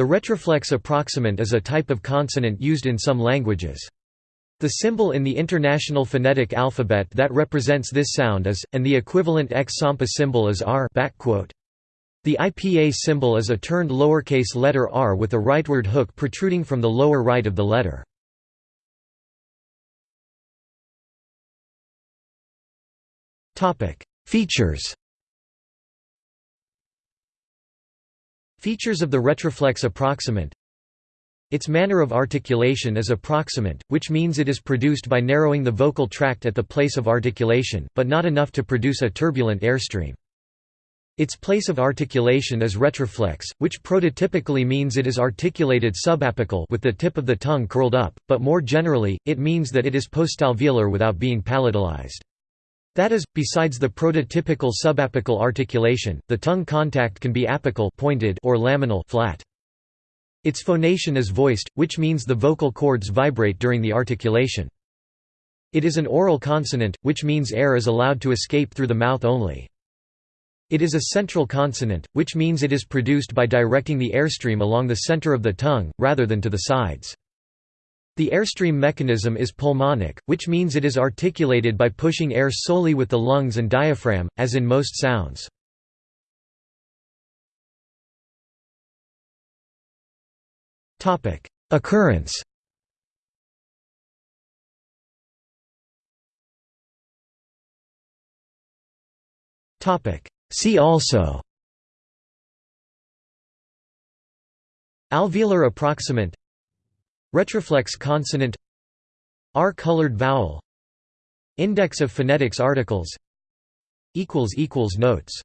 The retroflex approximant is a type of consonant used in some languages. The symbol in the International Phonetic Alphabet that represents this sound is, and the equivalent X-SAMPA symbol is R The IPA symbol is a turned lowercase letter r with a rightward hook protruding from the lower right of the letter. Features Features of the retroflex approximant its manner of articulation is approximant, which means it is produced by narrowing the vocal tract at the place of articulation, but not enough to produce a turbulent airstream. Its place of articulation is retroflex, which prototypically means it is articulated subapical with the tip of the tongue curled up, but more generally, it means that it is postalveolar without being palatalized. That is, besides the prototypical subapical articulation, the tongue contact can be apical pointed or laminal flat. Its phonation is voiced, which means the vocal cords vibrate during the articulation. It is an oral consonant, which means air is allowed to escape through the mouth only. It is a central consonant, which means it is produced by directing the airstream along the center of the tongue, rather than to the sides. The airstream mechanism is pulmonic, which means it is articulated by pushing air solely with the lungs and diaphragm, as in most sounds. Occurrence. See also. Alveolar approximant Retroflex consonant R-colored vowel Index of phonetics articles Notes